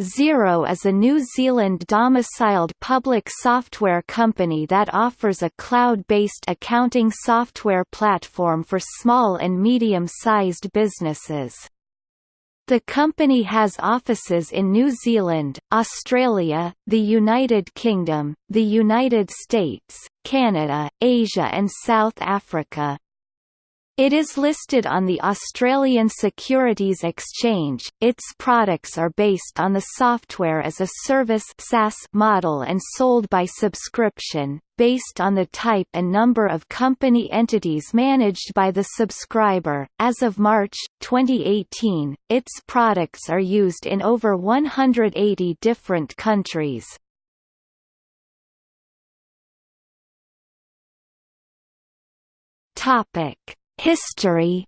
Xero is a New Zealand-domiciled public software company that offers a cloud-based accounting software platform for small and medium-sized businesses. The company has offices in New Zealand, Australia, the United Kingdom, the United States, Canada, Asia and South Africa. It is listed on the Australian Securities Exchange. Its products are based on the software as a service (SaaS) model and sold by subscription, based on the type and number of company entities managed by the subscriber. As of March 2018, its products are used in over 180 different countries. Topic History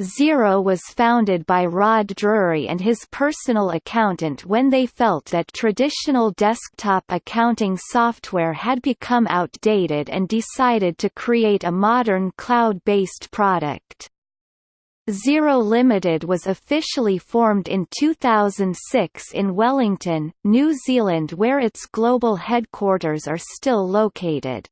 Xero was founded by Rod Drury and his personal accountant when they felt that traditional desktop accounting software had become outdated and decided to create a modern cloud-based product. Xero Limited was officially formed in 2006 in Wellington, New Zealand where its global headquarters are still located.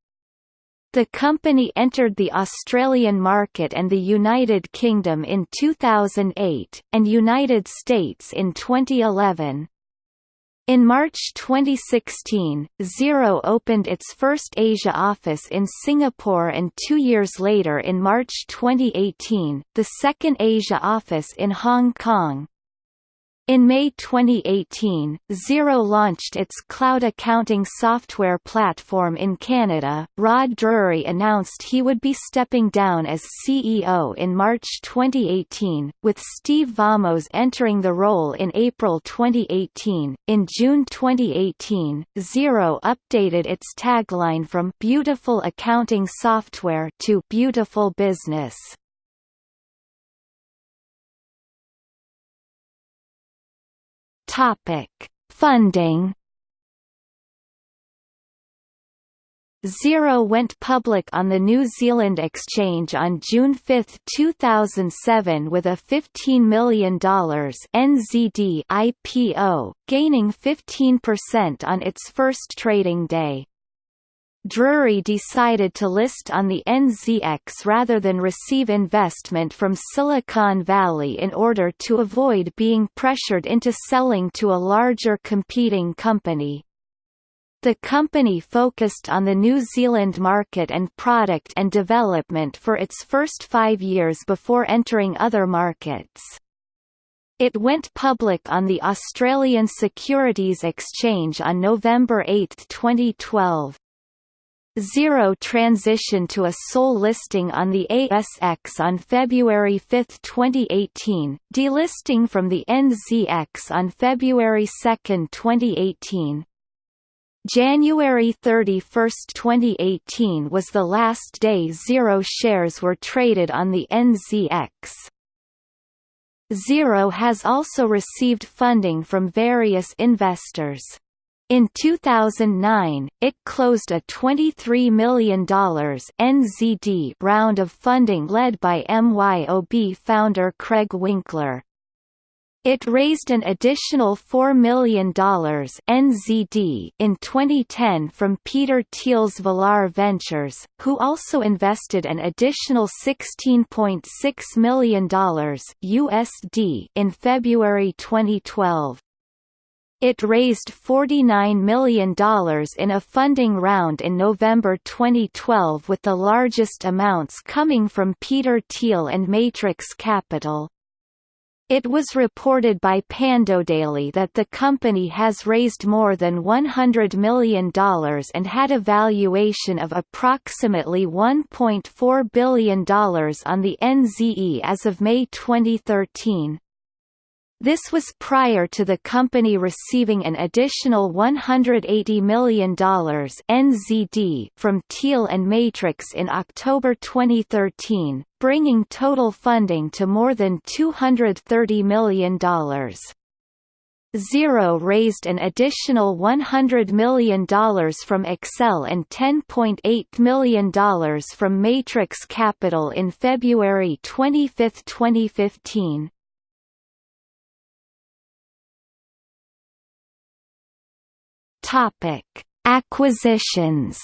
The company entered the Australian market and the United Kingdom in 2008, and United States in 2011. In March 2016, Xero opened its first Asia office in Singapore and two years later in March 2018, the second Asia office in Hong Kong. In May 2018, Xero launched its cloud accounting software platform in Canada. Rod Drury announced he would be stepping down as CEO in March 2018, with Steve Vamos entering the role in April 2018. In June 2018, Xero updated its tagline from Beautiful Accounting Software to Beautiful Business. Topic: Funding. Xero went public on the New Zealand Exchange on June 5, 2007 with a $15 million NZD IPO, gaining 15% on its first trading day. Drury decided to list on the NZX rather than receive investment from Silicon Valley in order to avoid being pressured into selling to a larger competing company. The company focused on the New Zealand market and product and development for its first five years before entering other markets. It went public on the Australian Securities Exchange on November 8, 2012. Xero transitioned to a sole listing on the ASX on February 5, 2018, delisting from the NZX on February 2, 2018. January 31, 2018 was the last day Xero shares were traded on the NZX. Xero has also received funding from various investors. In 2009, it closed a $23 million NZD round of funding led by MYOB founder Craig Winkler. It raised an additional $4 million NZD in 2010 from Peter Thiel's Valar Ventures, who also invested an additional $16.6 million USD in February 2012. It raised $49 million in a funding round in November 2012 with the largest amounts coming from Peter Thiel and Matrix Capital. It was reported by Pandodaily that the company has raised more than $100 million and had a valuation of approximately $1.4 billion on the NZE as of May 2013. This was prior to the company receiving an additional $180 million NZD from Thiel and Matrix in October 2013, bringing total funding to more than $230 million. Xero raised an additional $100 million from Accel and $10.8 million from Matrix Capital in February 25, 2015. Topic: Acquisitions.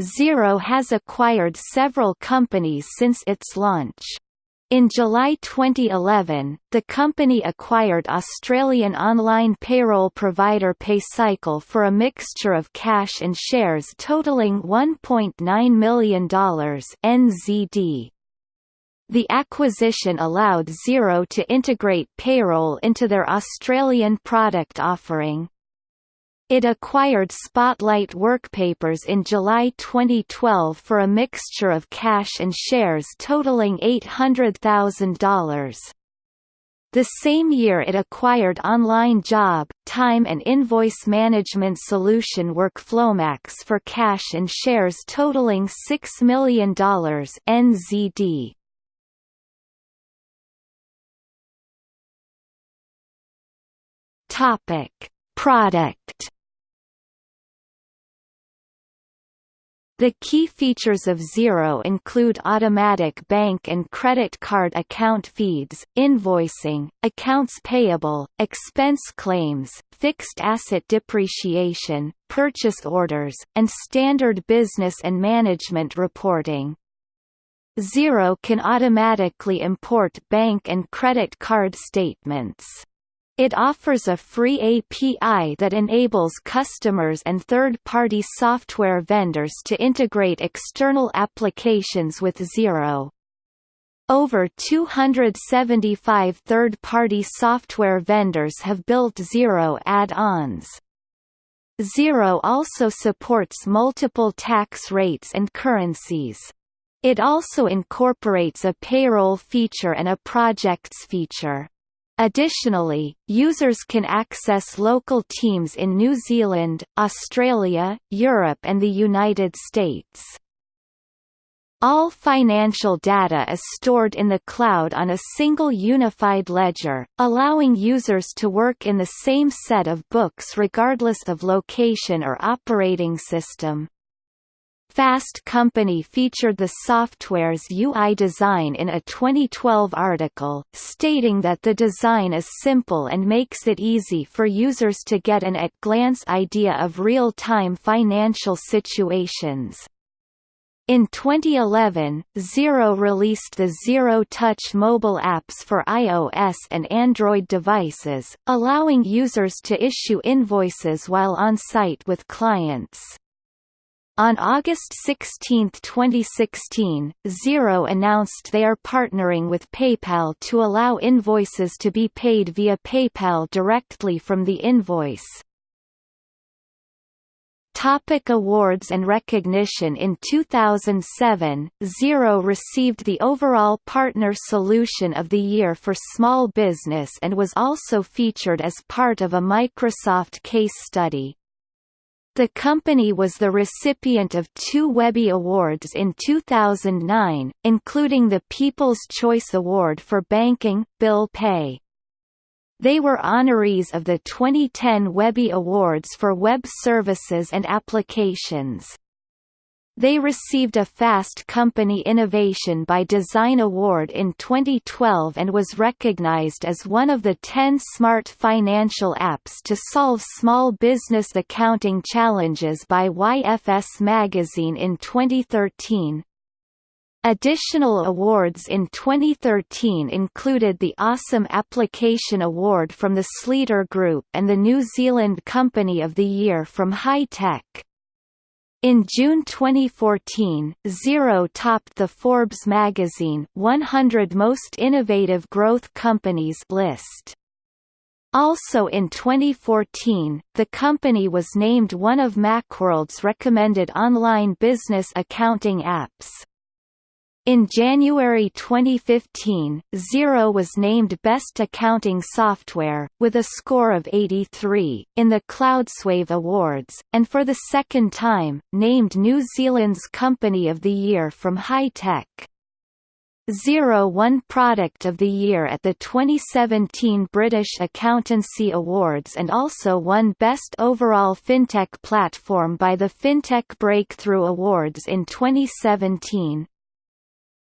Xero has acquired several companies since its launch. In July 2011, the company acquired Australian online payroll provider PayCycle for a mixture of cash and shares totaling $1.9 million NZD. The acquisition allowed Xero to integrate payroll into their Australian product offering. It acquired Spotlight Workpapers in July 2012 for a mixture of cash and shares totaling $800,000. The same year it acquired online job, time and invoice management solution WorkflowMax for cash and shares totaling $6 million NZD. Topic: Product The key features of Xero include automatic bank and credit card account feeds, invoicing, accounts payable, expense claims, fixed asset depreciation, purchase orders, and standard business and management reporting. Xero can automatically import bank and credit card statements. It offers a free API that enables customers and third-party software vendors to integrate external applications with Xero. Over 275 third-party software vendors have built Xero add-ons. Xero also supports multiple tax rates and currencies. It also incorporates a payroll feature and a projects feature. Additionally, users can access local teams in New Zealand, Australia, Europe and the United States. All financial data is stored in the cloud on a single unified ledger, allowing users to work in the same set of books regardless of location or operating system. Fast Company featured the software's UI design in a 2012 article, stating that the design is simple and makes it easy for users to get an at-glance idea of real-time financial situations. In 2011, Xero released the Xero Touch mobile apps for iOS and Android devices, allowing users to issue invoices while on site with clients. On August 16, 2016, Xero announced they are partnering with PayPal to allow invoices to be paid via PayPal directly from the invoice. Topic awards and recognition In 2007, Xero received the overall Partner Solution of the Year for Small Business and was also featured as part of a Microsoft case study. The company was the recipient of two Webby Awards in 2009, including the People's Choice Award for Banking, Bill Pay. They were honorees of the 2010 Webby Awards for Web Services and Applications. They received a Fast Company Innovation by Design Award in 2012 and was recognized as one of the 10 smart financial apps to solve small business accounting challenges by YFS Magazine in 2013. Additional awards in 2013 included the Awesome Application Award from the Sleeter Group and the New Zealand Company of the Year from High Tech. In June 2014, Xero topped the Forbes magazine 100 Most Innovative Growth Companies list. Also in 2014, the company was named one of Macworld's recommended online business accounting apps. In January 2015, Xero was named Best Accounting Software, with a score of 83, in the Cloudswave Awards, and for the second time, named New Zealand's Company of the Year from High Tech. Xero won Product of the Year at the 2017 British Accountancy Awards and also won Best Overall FinTech Platform by the FinTech Breakthrough Awards in 2017.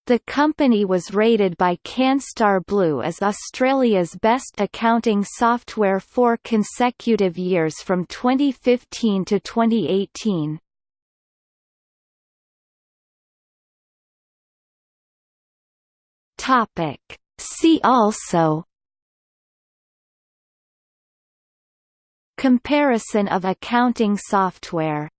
The company was rated by Canstar Blue as Australia's best accounting software for consecutive years from 2015 to 2018. Topic. See also Comparison of accounting software